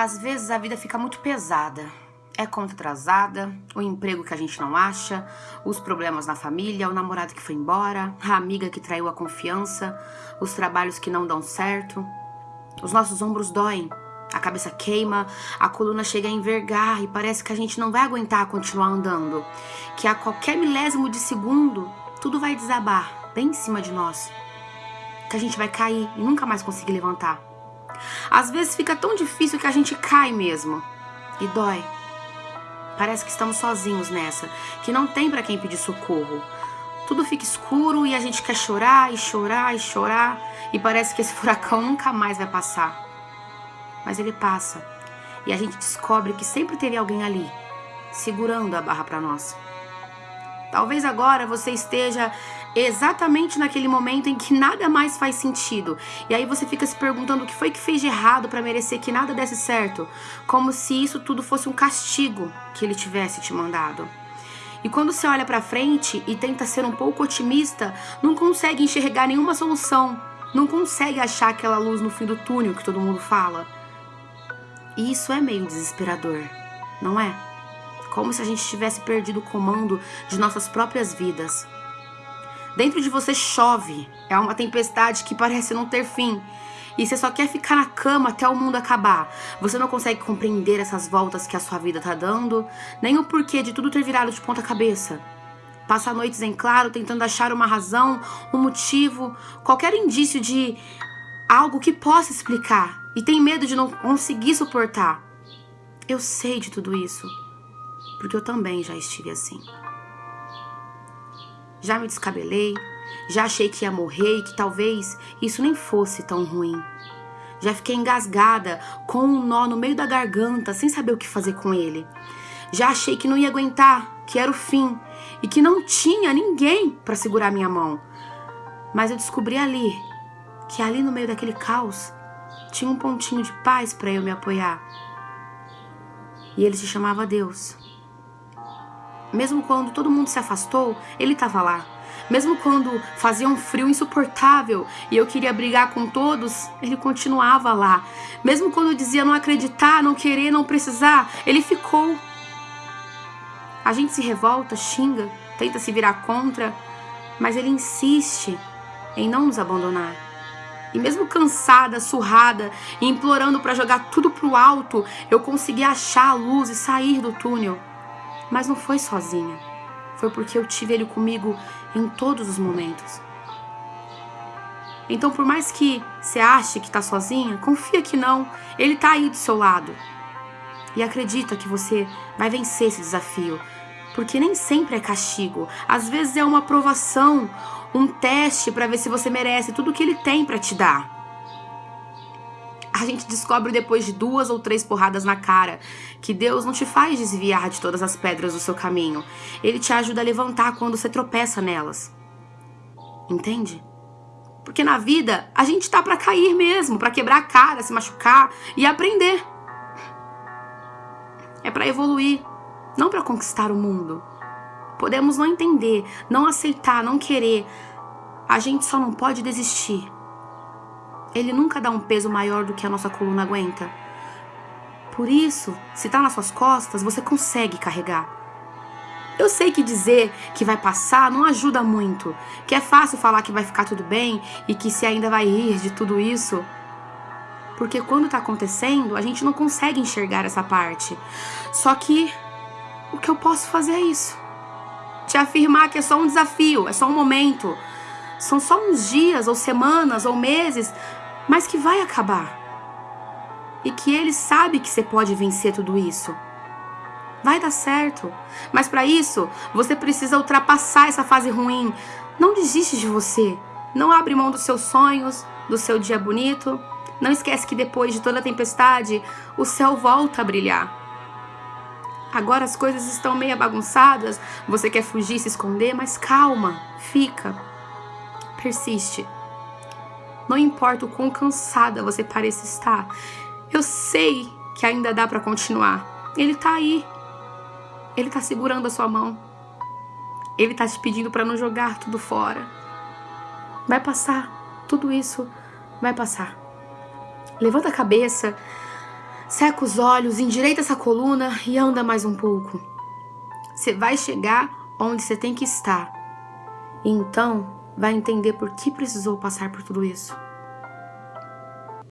Às vezes a vida fica muito pesada. É conta atrasada, o emprego que a gente não acha, os problemas na família, o namorado que foi embora, a amiga que traiu a confiança, os trabalhos que não dão certo. Os nossos ombros doem, a cabeça queima, a coluna chega a envergar e parece que a gente não vai aguentar continuar andando. Que a qualquer milésimo de segundo, tudo vai desabar bem em cima de nós. Que a gente vai cair e nunca mais conseguir levantar. Às vezes fica tão difícil que a gente cai mesmo. E dói. Parece que estamos sozinhos nessa, que não tem para quem pedir socorro. Tudo fica escuro e a gente quer chorar e chorar e chorar e parece que esse furacão nunca mais vai passar. Mas ele passa e a gente descobre que sempre teve alguém ali, segurando a barra para nós. Talvez agora você esteja exatamente naquele momento em que nada mais faz sentido. E aí você fica se perguntando o que foi que fez de errado para merecer que nada desse certo, como se isso tudo fosse um castigo que ele tivesse te mandado. E quando você olha para frente e tenta ser um pouco otimista, não consegue enxergar nenhuma solução, não consegue achar aquela luz no fim do túnel que todo mundo fala. E isso é meio desesperador, não é? como se a gente tivesse perdido o comando de nossas próprias vidas. Dentro de você chove, é uma tempestade que parece não ter fim. E você só quer ficar na cama até o mundo acabar. Você não consegue compreender essas voltas que a sua vida tá dando, nem o porquê de tudo ter virado de ponta cabeça. Passa noites em claro tentando achar uma razão, um motivo, qualquer indício de algo que possa explicar e tem medo de não conseguir suportar. Eu sei de tudo isso porque eu também já estive assim. Já me descabelei, já achei que ia morrer e que talvez isso nem fosse tão ruim. Já fiquei engasgada, com um nó no meio da garganta, sem saber o que fazer com ele. Já achei que não ia aguentar, que era o fim e que não tinha ninguém para segurar minha mão. Mas eu descobri ali que ali no meio daquele caos tinha um pontinho de paz para eu me apoiar. E ele se chamava Deus. Mesmo quando todo mundo se afastou, ele estava lá. Mesmo quando fazia um frio insuportável e eu queria brigar com todos, ele continuava lá. Mesmo quando eu dizia não acreditar, não querer, não precisar, ele ficou. A gente se revolta, xinga, tenta se virar contra, mas ele insiste em não nos abandonar. E mesmo cansada, surrada e implorando para jogar tudo pro alto, eu consegui achar a luz e sair do túnel. Mas não foi sozinha. Foi porque eu tive ele comigo em todos os momentos. Então, por mais que você ache que está sozinha, confia que não. Ele está aí do seu lado. E acredita que você vai vencer esse desafio. Porque nem sempre é castigo. Às vezes é uma aprovação, um teste para ver se você merece tudo que ele tem para te dar a gente descobre depois de duas ou três porradas na cara que Deus não te faz desviar de todas as pedras do seu caminho. Ele te ajuda a levantar quando você tropeça nelas. Entende? Porque na vida a gente tá para cair mesmo, para quebrar a cara, se machucar e aprender. É para evoluir, não para conquistar o mundo. Podemos não entender, não aceitar, não querer. A gente só não pode desistir ele nunca dá um peso maior do que a nossa coluna aguenta. Por isso, se tá nas suas costas, você consegue carregar. Eu sei que dizer que vai passar não ajuda muito, que é fácil falar que vai ficar tudo bem e que se ainda vai rir de tudo isso. Porque quando tá acontecendo, a gente não consegue enxergar essa parte. Só que o que eu posso fazer é isso. Te afirmar que é só um desafio, é só um momento. São só uns dias ou semanas ou meses mas que vai acabar. E que ele sabe que você pode vencer tudo isso. Vai dar certo. Mas para isso, você precisa ultrapassar essa fase ruim. Não desiste de você. Não abre mão dos seus sonhos, do seu dia bonito. Não esquece que depois de toda a tempestade, o céu volta a brilhar. Agora as coisas estão meio bagunçadas, você quer fugir, se esconder, mas calma, fica, persiste. Não importa o quão cansada você pareça estar. Eu sei que ainda dá para continuar. Ele tá aí. Ele tá segurando a sua mão. Ele tá te pedindo para não jogar tudo fora. Vai passar. Tudo isso vai passar. Levanta a cabeça. Seca os olhos, endireita essa coluna e anda mais um pouco. Você vai chegar onde você tem que estar. Então vai entender por que precisou passar por tudo isso.